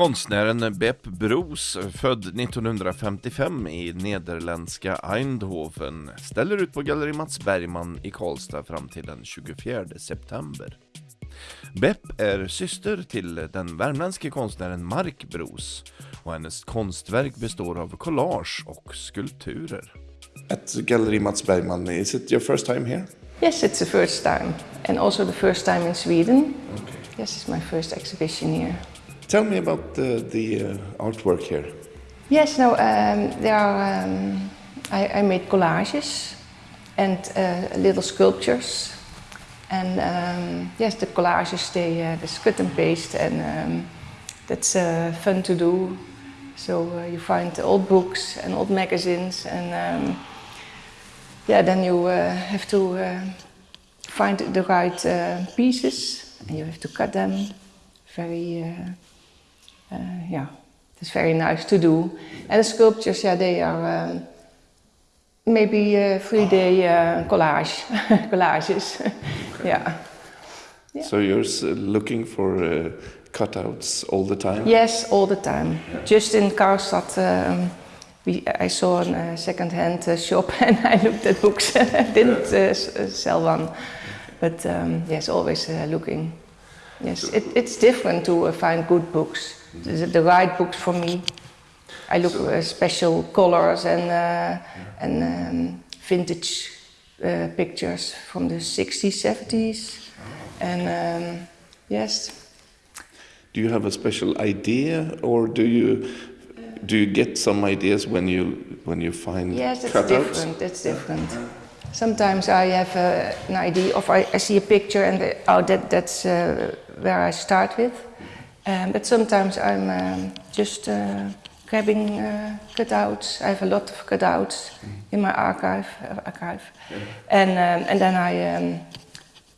Konstnären Bepp Broos, född 1955 i nederländska Eindhoven, ställer ut på Galleri Mats Bergman i Karlstad fram till den 24 september. Bepp är syster till den värmländske konstnären Mark Broos och hennes konstverk består av collage och skulpturer. At Gallery Mats Bergman, is it your first time here? Yes, it's the first time, and also the first time in Sweden. Yes, it's my first exhibition here. Tell me about the, the uh, artwork here. Yes, no, um, there are. Um, I, I made collages and uh, little sculptures, and um, yes, the collages they uh, they cut and paste, and um, that's uh, fun to do. So uh, you find old books and old magazines, and um, yeah, then you uh, have to uh, find the right uh, pieces, and you have to cut them. Very, yeah, it's very nice to do. And the sculptures, yeah, they are um, maybe uh, three-D uh, collage collages. yeah. Yeah. So you're looking for uh, cutouts all the time? Yes, all the time. Just in Karlstad, um, we, I saw a uh, second-hand uh, shop and I looked at books. Didn't uh, uh, sell one, but um, yes, always uh, looking. Yes, it, it's different to uh, find good books, the, the right books for me. I look uh, special colors and uh, and um, vintage uh, pictures from the 60s, 70s, and um, yes, Do you have a special idea, or do you do you get some ideas when you when you find Yes, it's different. It's different. Sometimes I have uh, an idea of I, I see a picture and oh that that's uh, where I start with. Um, but sometimes I'm um, just uh, grabbing uh, cutouts. I have a lot of cutouts in my archive uh, archive, and um, and then I um,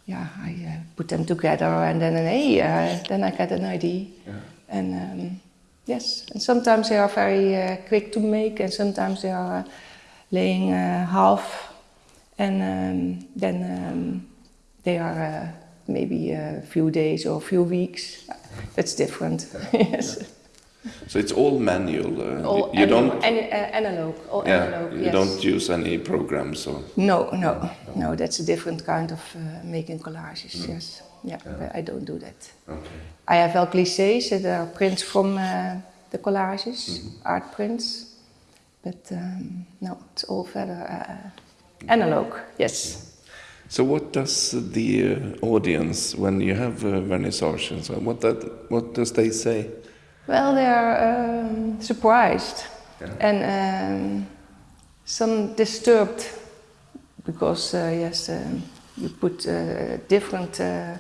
yeah I uh, put them together and then hey uh, then I get an idea and. Um, Yes, and sometimes they are very uh, quick to make, and sometimes they are uh, laying uh, half, and um, then um, they are uh, maybe a few days or a few weeks. That's different. yes, So it's all manual. Uh, all you don't. an- uh, analog. All Yeah, analog. you yes. don't use any programs or. No, no, no. That's a different kind of uh, making collages. Mm. Yes, yeah, but I don't do that. Okay. I have wel clichés. There are prints from uh, the collages, Mm-hmm. art prints. But um, no, it's all further uh, analog. Yes. So what does the audience, when you have uh, vernissage and so on, what that what does they say? Well, they are um, surprised and um, some disturbed because uh, yes, um, you put uh, different uh,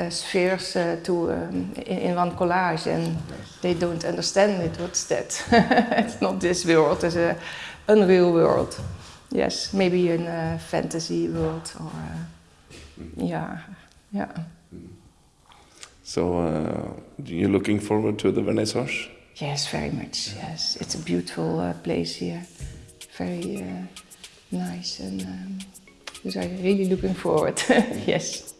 uh, spheres uh, to um, in, in one collage, and they don't understand it. What's that? it's not this world. It's a unreal world. Yes, maybe in a fantasy world or uh, yeah, yeah. So uh, you're looking forward to the vernissage? Yes, very much. Yes, it's a beautiful uh, place here. Very uh, nice, and um, so I'm really looking forward. yes.